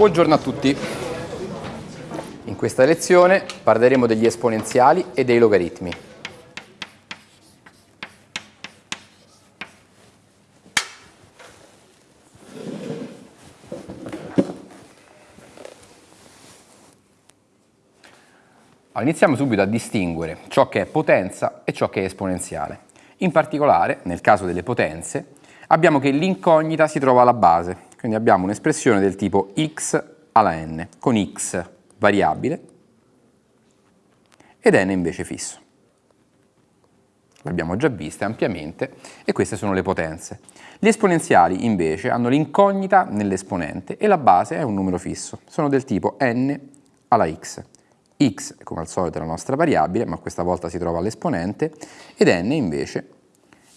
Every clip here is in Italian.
Buongiorno a tutti. In questa lezione parleremo degli esponenziali e dei logaritmi. Iniziamo subito a distinguere ciò che è potenza e ciò che è esponenziale. In particolare, nel caso delle potenze, abbiamo che l'incognita si trova alla base, quindi abbiamo un'espressione del tipo x alla n, con x variabile ed n invece fisso. L'abbiamo già vista ampiamente e queste sono le potenze. Gli esponenziali invece hanno l'incognita nell'esponente e la base è un numero fisso, sono del tipo n alla x. x come al solito è la nostra variabile, ma questa volta si trova all'esponente, ed n invece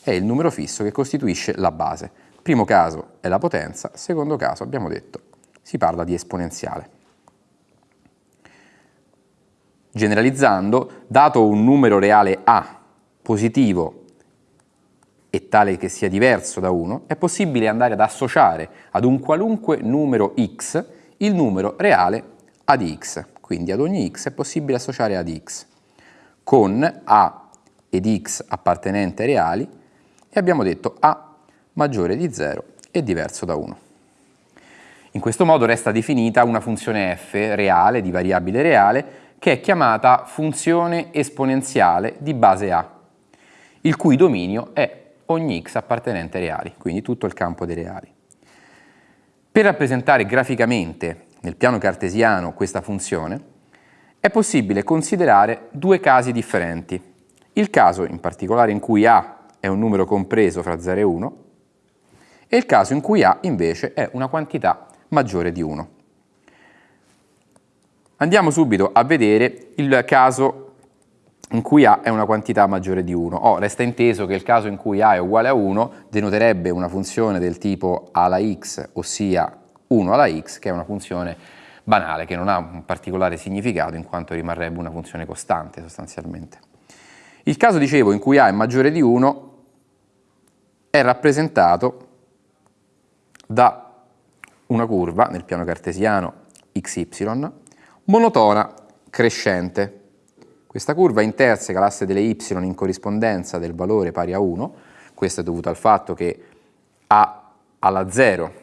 è il numero fisso che costituisce la base. Primo caso è la potenza, secondo caso abbiamo detto si parla di esponenziale. Generalizzando, dato un numero reale A positivo e tale che sia diverso da 1, è possibile andare ad associare ad un qualunque numero x il numero reale a di x. Quindi ad ogni x è possibile associare a di x con a ed x appartenenti ai reali e abbiamo detto a maggiore di 0 e diverso da 1. In questo modo resta definita una funzione f reale, di variabile reale, che è chiamata funzione esponenziale di base A, il cui dominio è ogni x appartenente ai reali, quindi tutto il campo dei reali. Per rappresentare graficamente nel piano cartesiano questa funzione, è possibile considerare due casi differenti. Il caso in particolare in cui A è un numero compreso fra 0 e 1 e il caso in cui A invece è una quantità maggiore di 1. Andiamo subito a vedere il caso in cui A è una quantità maggiore di 1. Oh, resta inteso che il caso in cui A è uguale a 1 denoterebbe una funzione del tipo A alla x, ossia 1 alla x, che è una funzione banale, che non ha un particolare significato in quanto rimarrebbe una funzione costante sostanzialmente. Il caso, dicevo, in cui A è maggiore di 1 è rappresentato da una curva nel piano cartesiano xy monotona crescente. Questa curva interseca l'asse delle y in corrispondenza del valore pari a 1, questo è dovuto al fatto che a alla 0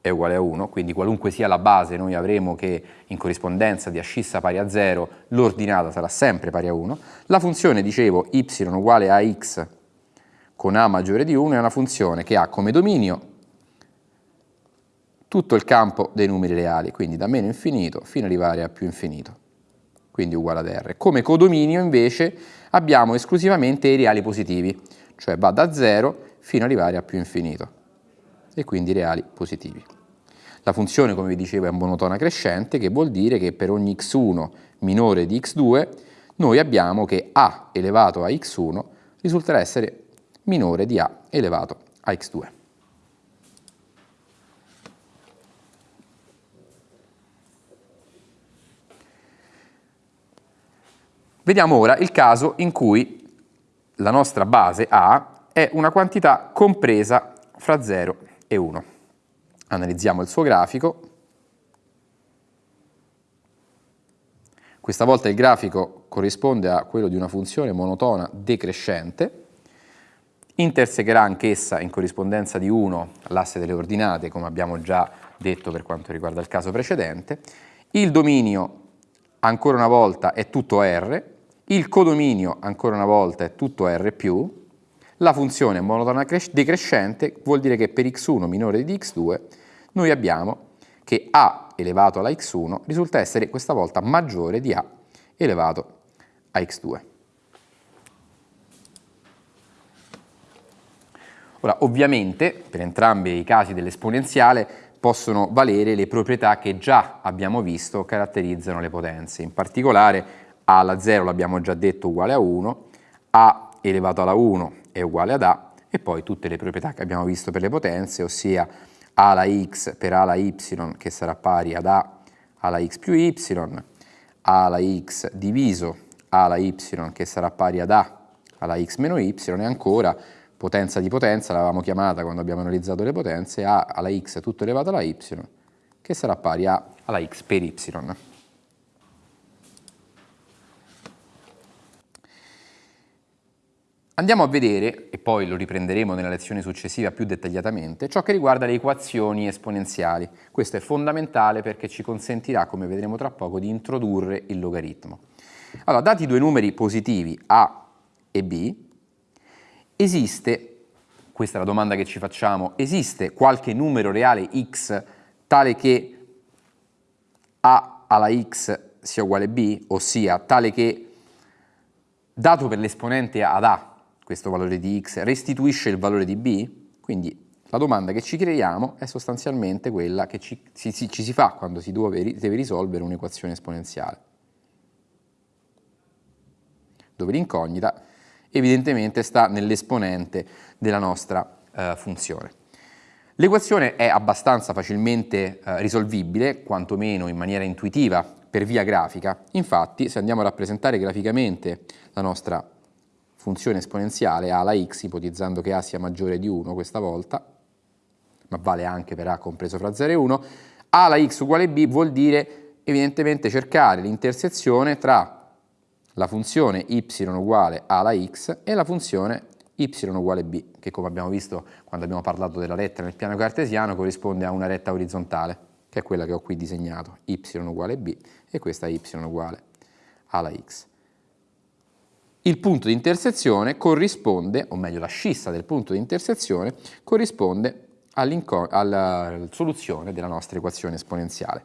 è uguale a 1, quindi qualunque sia la base noi avremo che in corrispondenza di ascissa pari a 0 l'ordinata sarà sempre pari a 1. La funzione, dicevo, y uguale a x con a maggiore di 1 è una funzione che ha come dominio tutto il campo dei numeri reali, quindi da meno infinito fino ad arrivare a più infinito, quindi uguale ad R. Come codominio invece abbiamo esclusivamente i reali positivi, cioè va da 0 fino ad arrivare a più infinito, e quindi reali positivi. La funzione, come vi dicevo, è monotona crescente, che vuol dire che per ogni x1 minore di x2 noi abbiamo che a elevato a x1 risulterà essere minore di a elevato a x2. Vediamo ora il caso in cui la nostra base A è una quantità compresa fra 0 e 1. Analizziamo il suo grafico. Questa volta il grafico corrisponde a quello di una funzione monotona decrescente. Intersegherà anch'essa in corrispondenza di 1 l'asse delle ordinate, come abbiamo già detto per quanto riguarda il caso precedente. Il dominio, ancora una volta, è tutto R, il codominio, ancora una volta, è tutto R+, la funzione monotona decrescente vuol dire che per x1 minore di x2 noi abbiamo che a elevato alla x1 risulta essere questa volta maggiore di a elevato a x2. Ora, ovviamente, per entrambi i casi dell'esponenziale possono valere le proprietà che già abbiamo visto caratterizzano le potenze. In particolare a alla 0 l'abbiamo già detto uguale a 1, a elevato alla 1 è uguale ad a e poi tutte le proprietà che abbiamo visto per le potenze, ossia a alla x per a alla y che sarà pari ad a alla x più y, a alla x diviso a alla y che sarà pari ad a alla x meno y e ancora potenza di potenza, l'avevamo chiamata quando abbiamo analizzato le potenze, a alla x tutto elevato alla y che sarà pari a alla x per y. Andiamo a vedere, e poi lo riprenderemo nella lezione successiva più dettagliatamente, ciò che riguarda le equazioni esponenziali. Questo è fondamentale perché ci consentirà, come vedremo tra poco, di introdurre il logaritmo. Allora, dati due numeri positivi a e b, esiste, questa è la domanda che ci facciamo, esiste qualche numero reale x tale che a alla x sia uguale a b, ossia tale che dato per l'esponente ad a questo valore di x restituisce il valore di b, quindi la domanda che ci creiamo è sostanzialmente quella che ci, ci, ci si fa quando si deve, deve risolvere un'equazione esponenziale, dove l'incognita evidentemente sta nell'esponente della nostra eh, funzione. L'equazione è abbastanza facilmente eh, risolvibile, quantomeno in maniera intuitiva, per via grafica. Infatti, se andiamo a rappresentare graficamente la nostra funzione esponenziale a alla x, ipotizzando che a sia maggiore di 1 questa volta, ma vale anche per a compreso fra 0 e 1, a alla x uguale b vuol dire evidentemente cercare l'intersezione tra la funzione y uguale a alla x e la funzione y uguale b, che come abbiamo visto quando abbiamo parlato della retta nel piano cartesiano corrisponde a una retta orizzontale, che è quella che ho qui disegnato, y uguale b e questa y uguale alla x. Il punto di intersezione corrisponde, o meglio la scissa del punto di intersezione, corrisponde alla soluzione della nostra equazione esponenziale.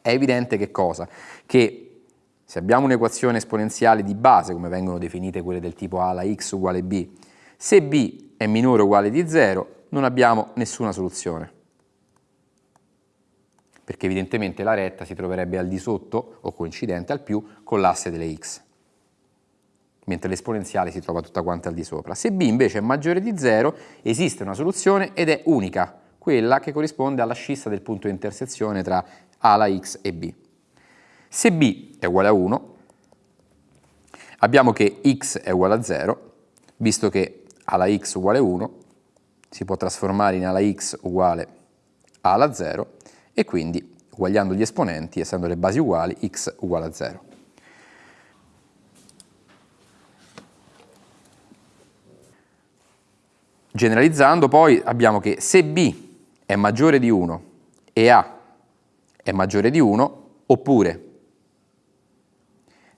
È evidente che cosa? Che se abbiamo un'equazione esponenziale di base, come vengono definite quelle del tipo a alla x uguale b, se b è minore o uguale di 0, non abbiamo nessuna soluzione. Perché evidentemente la retta si troverebbe al di sotto, o coincidente al più, con l'asse delle x mentre l'esponenziale si trova tutta quanta al di sopra. Se b invece è maggiore di 0, esiste una soluzione ed è unica, quella che corrisponde alla scissa del punto di intersezione tra a la x e b. Se b è uguale a 1, abbiamo che x è uguale a 0, visto che a la x uguale 1 si può trasformare in a la x uguale a alla 0 e quindi, uguagliando gli esponenti, essendo le basi uguali, x uguale a 0. Generalizzando poi abbiamo che se B è maggiore di 1 e A è maggiore di 1, oppure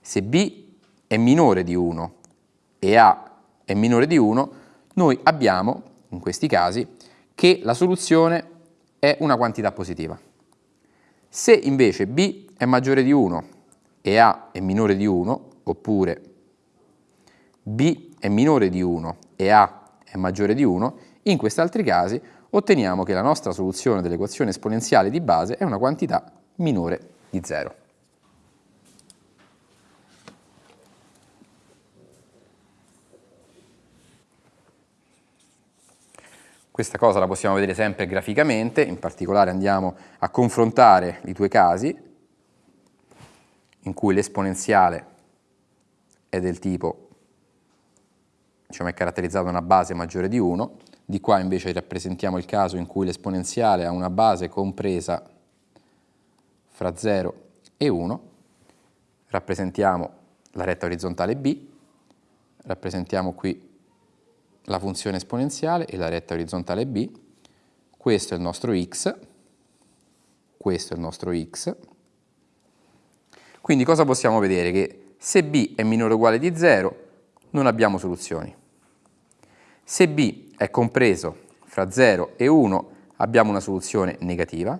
se B è minore di 1 e A è minore di 1, noi abbiamo, in questi casi, che la soluzione è una quantità positiva. Se invece B è maggiore di 1 e A è minore di 1, oppure B è minore di 1 e A è maggiore di 1, in questi altri casi otteniamo che la nostra soluzione dell'equazione esponenziale di base è una quantità minore di 0. Questa cosa la possiamo vedere sempre graficamente, in particolare andiamo a confrontare i due casi in cui l'esponenziale è del tipo diciamo, è caratterizzata da una base maggiore di 1, di qua invece rappresentiamo il caso in cui l'esponenziale ha una base compresa fra 0 e 1, rappresentiamo la retta orizzontale b, rappresentiamo qui la funzione esponenziale e la retta orizzontale b, questo è il nostro x, questo è il nostro x, quindi cosa possiamo vedere? Che se b è minore o uguale di 0 non abbiamo soluzioni. Se b è compreso fra 0 e 1 abbiamo una soluzione negativa,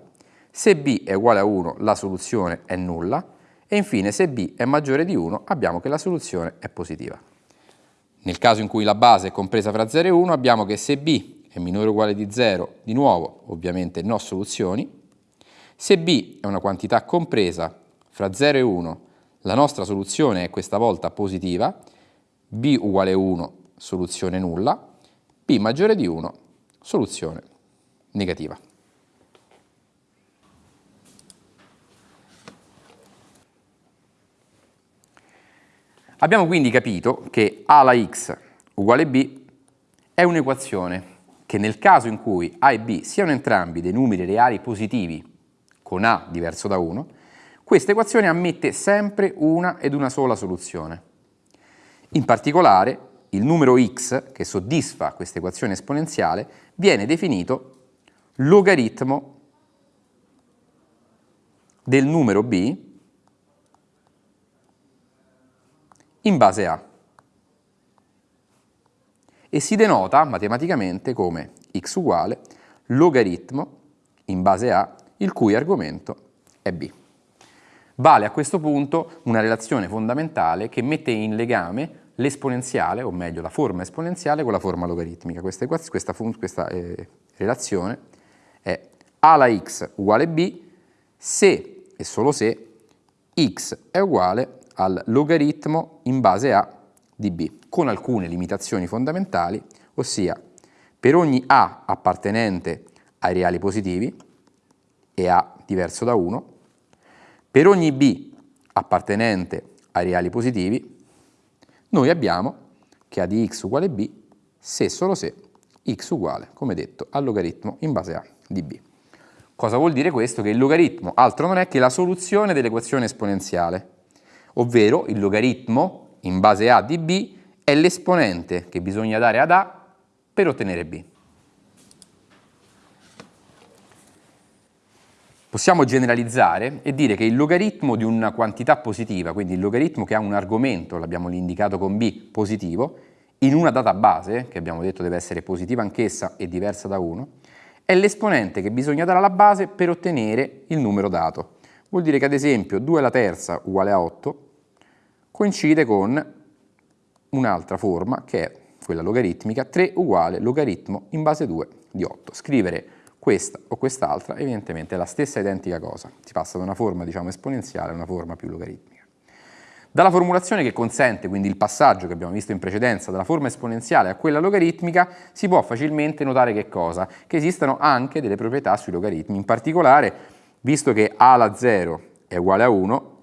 se b è uguale a 1 la soluzione è nulla e infine se b è maggiore di 1 abbiamo che la soluzione è positiva. Nel caso in cui la base è compresa fra 0 e 1 abbiamo che se b è minore o uguale di 0, di nuovo ovviamente no soluzioni, se b è una quantità compresa fra 0 e 1 la nostra soluzione è questa volta positiva, b uguale 1, soluzione nulla, b maggiore di 1, soluzione negativa. Abbiamo quindi capito che a alla x uguale b è un'equazione che nel caso in cui a e b siano entrambi dei numeri reali positivi con a diverso da 1, questa equazione ammette sempre una ed una sola soluzione. In particolare, il numero x che soddisfa questa equazione esponenziale viene definito logaritmo del numero b in base a e si denota matematicamente come x uguale logaritmo in base a il cui argomento è b. Vale a questo punto una relazione fondamentale che mette in legame l'esponenziale, o meglio la forma esponenziale con la forma logaritmica. Questa, questa, questa eh, relazione è a alla x uguale b se e solo se x è uguale al logaritmo in base a di b, con alcune limitazioni fondamentali, ossia per ogni a appartenente ai reali positivi, e a diverso da 1, per ogni b appartenente ai reali positivi, noi abbiamo che a di x uguale b se e solo se x uguale, come detto, al logaritmo in base a di b. Cosa vuol dire questo? Che il logaritmo altro non è che la soluzione dell'equazione esponenziale, ovvero il logaritmo in base a di b è l'esponente che bisogna dare ad a per ottenere b. Possiamo generalizzare e dire che il logaritmo di una quantità positiva, quindi il logaritmo che ha un argomento, l'abbiamo indicato con b, positivo, in una data base, che abbiamo detto deve essere positiva anch'essa e diversa da 1, è l'esponente che bisogna dare alla base per ottenere il numero dato. Vuol dire che ad esempio 2 alla terza uguale a 8 coincide con un'altra forma che è quella logaritmica, 3 uguale logaritmo in base 2 di 8. Scrivere questa o quest'altra evidentemente è la stessa identica cosa, si passa da una forma diciamo, esponenziale a una forma più logaritmica. Dalla formulazione che consente quindi il passaggio che abbiamo visto in precedenza dalla forma esponenziale a quella logaritmica si può facilmente notare che cosa? Che esistono anche delle proprietà sui logaritmi, in particolare visto che a alla 0 è uguale a 1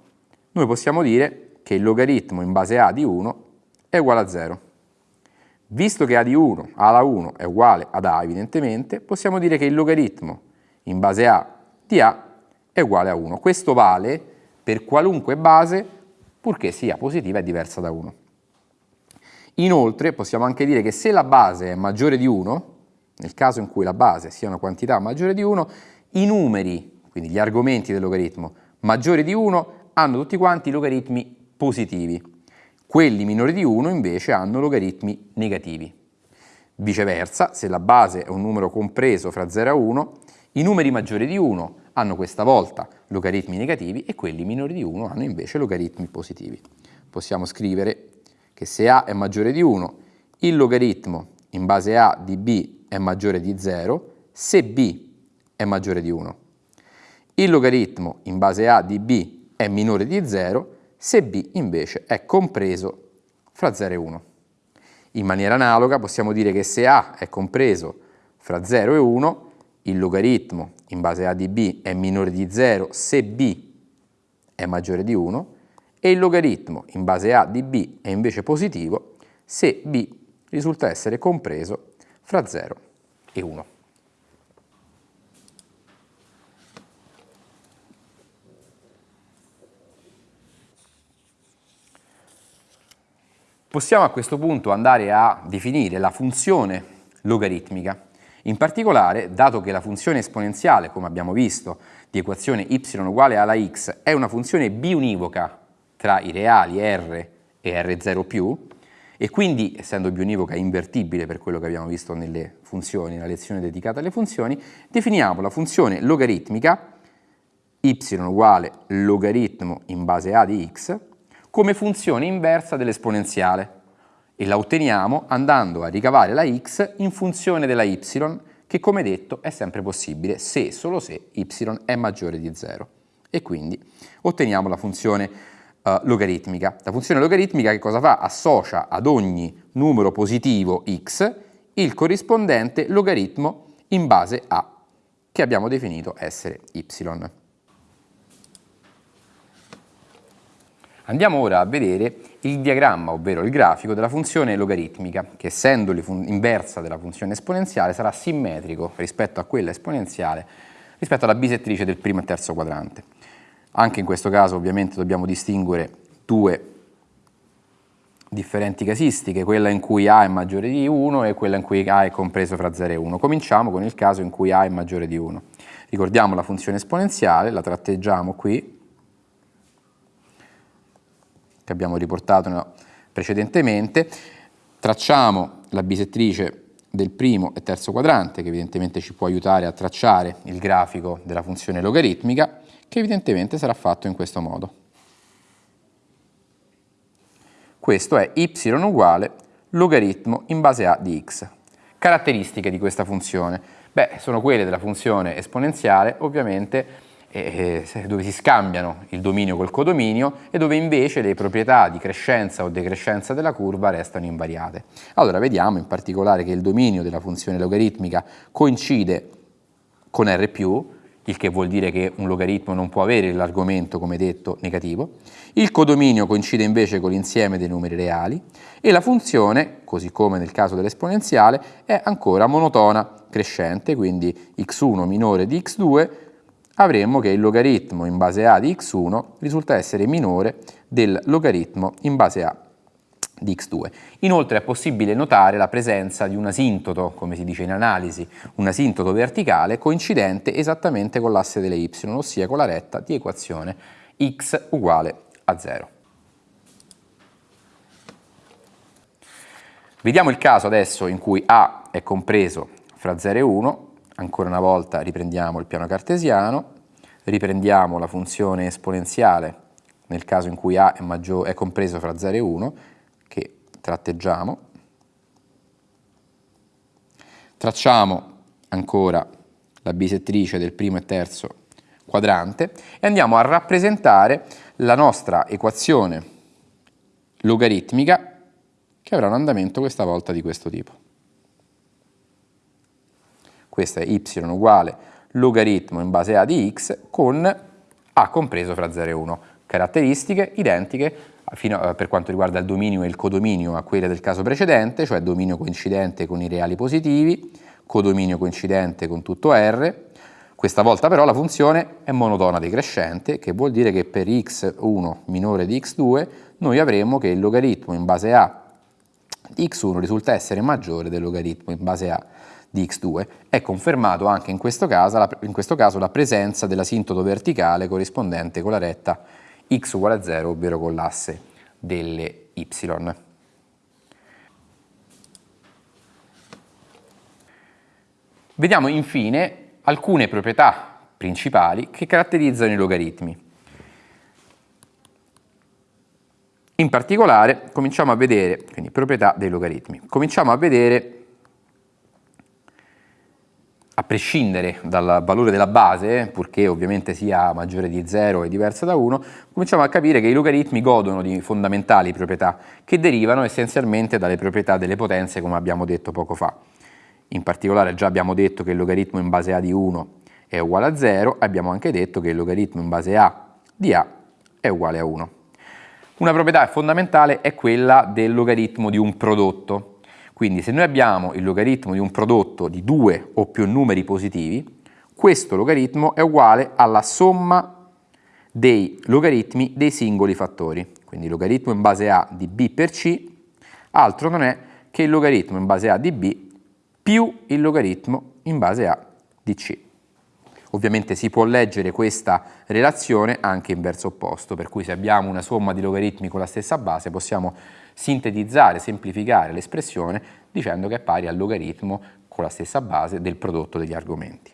noi possiamo dire che il logaritmo in base a di 1 è uguale a 0. Visto che a di 1, a alla 1 è uguale ad a evidentemente, possiamo dire che il logaritmo in base a di a è uguale a 1. Questo vale per qualunque base purché sia positiva e diversa da 1. Inoltre possiamo anche dire che se la base è maggiore di 1, nel caso in cui la base sia una quantità maggiore di 1, i numeri, quindi gli argomenti del logaritmo maggiori di 1, hanno tutti quanti logaritmi positivi. Quelli minori di 1 invece hanno logaritmi negativi. Viceversa, se la base è un numero compreso fra 0 e 1, i numeri maggiori di 1 hanno questa volta logaritmi negativi e quelli minori di 1 hanno invece logaritmi positivi. Possiamo scrivere che se a è maggiore di 1, il logaritmo in base a di b è maggiore di 0 se b è maggiore di 1. Il logaritmo in base a di b è minore di 0 se b invece è compreso fra 0 e 1. In maniera analoga possiamo dire che se a è compreso fra 0 e 1, il logaritmo in base a di b è minore di 0 se b è maggiore di 1 e il logaritmo in base a di b è invece positivo se b risulta essere compreso fra 0 e 1. Possiamo a questo punto andare a definire la funzione logaritmica. In particolare, dato che la funzione esponenziale, come abbiamo visto, di equazione y uguale alla x è una funzione biunivoca tra i reali r e r0+, e quindi, essendo biunivoca, invertibile per quello che abbiamo visto nelle funzioni, nella lezione dedicata alle funzioni, definiamo la funzione logaritmica y uguale logaritmo in base a di x come funzione inversa dell'esponenziale e la otteniamo andando a ricavare la x in funzione della y che come detto è sempre possibile se e solo se y è maggiore di 0 e quindi otteniamo la funzione uh, logaritmica. La funzione logaritmica che cosa fa? Associa ad ogni numero positivo x il corrispondente logaritmo in base a che abbiamo definito essere y. Andiamo ora a vedere il diagramma, ovvero il grafico della funzione logaritmica, che essendo inversa della funzione esponenziale sarà simmetrico rispetto a quella esponenziale rispetto alla bisettrice del primo e terzo quadrante. Anche in questo caso ovviamente dobbiamo distinguere due differenti casistiche, quella in cui A è maggiore di 1 e quella in cui A è compreso fra 0 e 1. Cominciamo con il caso in cui A è maggiore di 1. Ricordiamo la funzione esponenziale, la tratteggiamo qui, che abbiamo riportato precedentemente, tracciamo la bisettrice del primo e terzo quadrante, che evidentemente ci può aiutare a tracciare il grafico della funzione logaritmica, che evidentemente sarà fatto in questo modo. Questo è y uguale logaritmo in base a di x. Caratteristiche di questa funzione? Beh, sono quelle della funzione esponenziale, ovviamente, eh, dove si scambiano il dominio col codominio e dove invece le proprietà di crescenza o decrescenza della curva restano invariate. Allora vediamo in particolare che il dominio della funzione logaritmica coincide con R+, il che vuol dire che un logaritmo non può avere l'argomento, come detto, negativo. Il codominio coincide invece con l'insieme dei numeri reali e la funzione, così come nel caso dell'esponenziale, è ancora monotona crescente, quindi x1 minore di x2, avremmo che il logaritmo in base a di x1 risulta essere minore del logaritmo in base a di x2. Inoltre è possibile notare la presenza di un asintoto, come si dice in analisi, un asintoto verticale coincidente esattamente con l'asse delle y, ossia con la retta di equazione x uguale a 0. Vediamo il caso adesso in cui A è compreso fra 0 e 1, ancora una volta riprendiamo il piano cartesiano, riprendiamo la funzione esponenziale nel caso in cui A è, è compreso fra 0 e 1 tratteggiamo, tracciamo ancora la bisettrice del primo e terzo quadrante e andiamo a rappresentare la nostra equazione logaritmica che avrà un andamento questa volta di questo tipo. Questa è y uguale logaritmo in base a di x con a compreso fra 0 e 1. Caratteristiche identiche a, per quanto riguarda il dominio e il codominio a quelle del caso precedente, cioè dominio coincidente con i reali positivi, codominio coincidente con tutto R. Questa volta però la funzione è monotona decrescente, che vuol dire che per x1 minore di x2 noi avremo che il logaritmo in base a di x1 risulta essere maggiore del logaritmo in base a di x2. È confermato anche in questo caso, in questo caso la presenza dell'asintoto verticale corrispondente con la retta x uguale a 0, ovvero con l'asse delle y. Vediamo infine alcune proprietà principali che caratterizzano i logaritmi. In particolare cominciamo a vedere, quindi proprietà dei logaritmi, cominciamo a vedere a prescindere dal valore della base, purché ovviamente sia maggiore di 0 e diversa da 1, cominciamo a capire che i logaritmi godono di fondamentali proprietà che derivano essenzialmente dalle proprietà delle potenze come abbiamo detto poco fa. In particolare già abbiamo detto che il logaritmo in base a di 1 è uguale a 0, abbiamo anche detto che il logaritmo in base a di a è uguale a 1. Una proprietà fondamentale è quella del logaritmo di un prodotto, quindi se noi abbiamo il logaritmo di un prodotto di due o più numeri positivi, questo logaritmo è uguale alla somma dei logaritmi dei singoli fattori. Quindi logaritmo in base a di b per c altro non è che il logaritmo in base a di b più il logaritmo in base a di c. Ovviamente si può leggere questa relazione anche in verso opposto, per cui se abbiamo una somma di logaritmi con la stessa base possiamo sintetizzare, semplificare l'espressione dicendo che è pari al logaritmo con la stessa base del prodotto degli argomenti.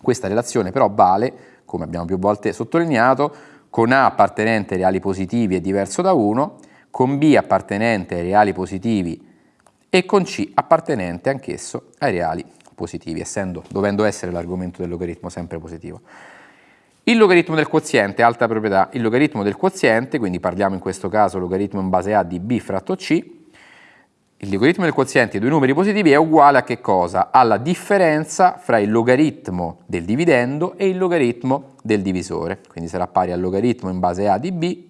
Questa relazione però vale, come abbiamo più volte sottolineato, con A appartenente ai reali positivi è diverso da 1, con B appartenente ai reali positivi e con C appartenente anch'esso ai reali positivi, essendo, dovendo essere l'argomento del logaritmo sempre positivo. Il logaritmo del quoziente, alta proprietà, il logaritmo del quoziente, quindi parliamo in questo caso logaritmo in base a di b fratto c, il logaritmo del quoziente di due numeri positivi è uguale a che cosa? Alla differenza fra il logaritmo del dividendo e il logaritmo del divisore, quindi sarà pari al logaritmo in base a di b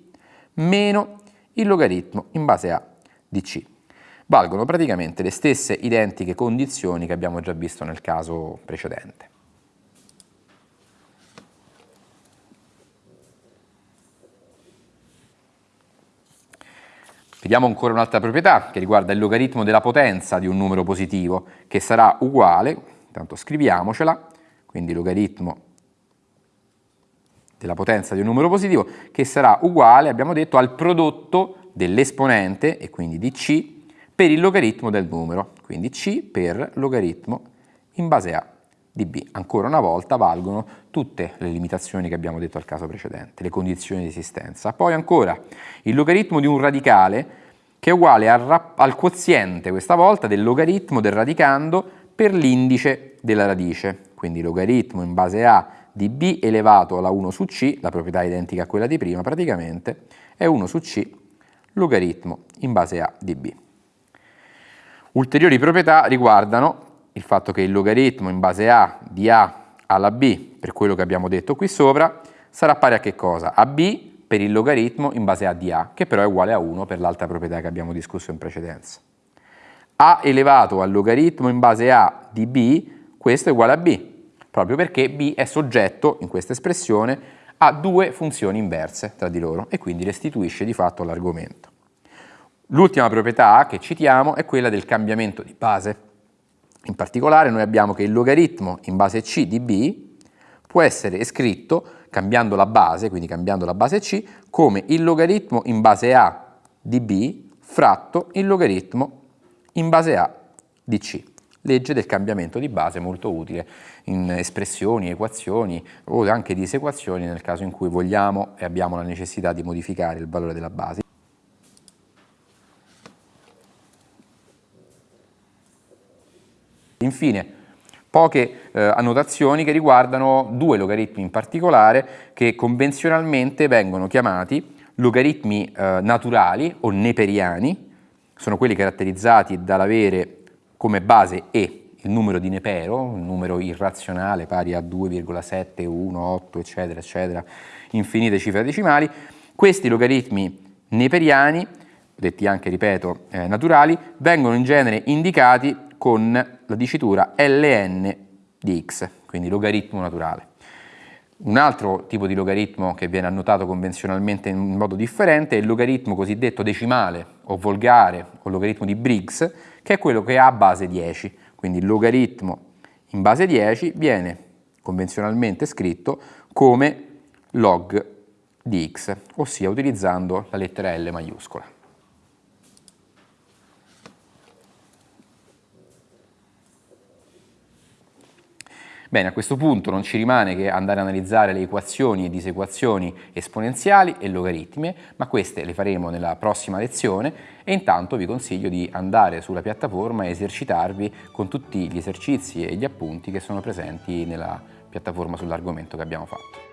meno il logaritmo in base a di c valgono praticamente le stesse identiche condizioni che abbiamo già visto nel caso precedente. Vediamo ancora un'altra proprietà che riguarda il logaritmo della potenza di un numero positivo, che sarà uguale, intanto scriviamocela, quindi logaritmo della potenza di un numero positivo, che sarà uguale, abbiamo detto, al prodotto dell'esponente, e quindi di c, per il logaritmo del numero, quindi c per logaritmo in base a di b. Ancora una volta valgono tutte le limitazioni che abbiamo detto al caso precedente, le condizioni di esistenza. Poi ancora il logaritmo di un radicale che è uguale al, al quoziente, questa volta, del logaritmo del radicando per l'indice della radice. Quindi logaritmo in base a di b elevato alla 1 su c, la proprietà identica a quella di prima praticamente, è 1 su c logaritmo in base a di b. Ulteriori proprietà riguardano il fatto che il logaritmo in base a di a alla b, per quello che abbiamo detto qui sopra, sarà pari a che cosa? A b per il logaritmo in base a di a, che però è uguale a 1 per l'altra proprietà che abbiamo discusso in precedenza. a elevato al logaritmo in base a di b, questo è uguale a b, proprio perché b è soggetto, in questa espressione, a due funzioni inverse tra di loro e quindi restituisce di fatto l'argomento. L'ultima proprietà che citiamo è quella del cambiamento di base. In particolare noi abbiamo che il logaritmo in base c di b può essere scritto, cambiando la base, quindi cambiando la base c, come il logaritmo in base a di b fratto il logaritmo in base a di c. Legge del cambiamento di base molto utile in espressioni, equazioni o anche disequazioni nel caso in cui vogliamo e abbiamo la necessità di modificare il valore della base. Infine, poche eh, annotazioni che riguardano due logaritmi in particolare che convenzionalmente vengono chiamati logaritmi eh, naturali o neperiani, sono quelli caratterizzati dall'avere come base e il numero di Nepero, un numero irrazionale pari a 2,7, 1, 8, eccetera, eccetera, infinite cifre decimali. Questi logaritmi neperiani, detti anche, ripeto, eh, naturali, vengono in genere indicati con la dicitura ln di x, quindi logaritmo naturale. Un altro tipo di logaritmo che viene annotato convenzionalmente in modo differente è il logaritmo cosiddetto decimale o volgare o logaritmo di Briggs, che è quello che ha base 10. Quindi il logaritmo in base 10 viene convenzionalmente scritto come log di x, ossia utilizzando la lettera L maiuscola. Bene, a questo punto non ci rimane che andare a analizzare le equazioni e disequazioni esponenziali e logaritmie, ma queste le faremo nella prossima lezione e intanto vi consiglio di andare sulla piattaforma e esercitarvi con tutti gli esercizi e gli appunti che sono presenti nella piattaforma sull'argomento che abbiamo fatto.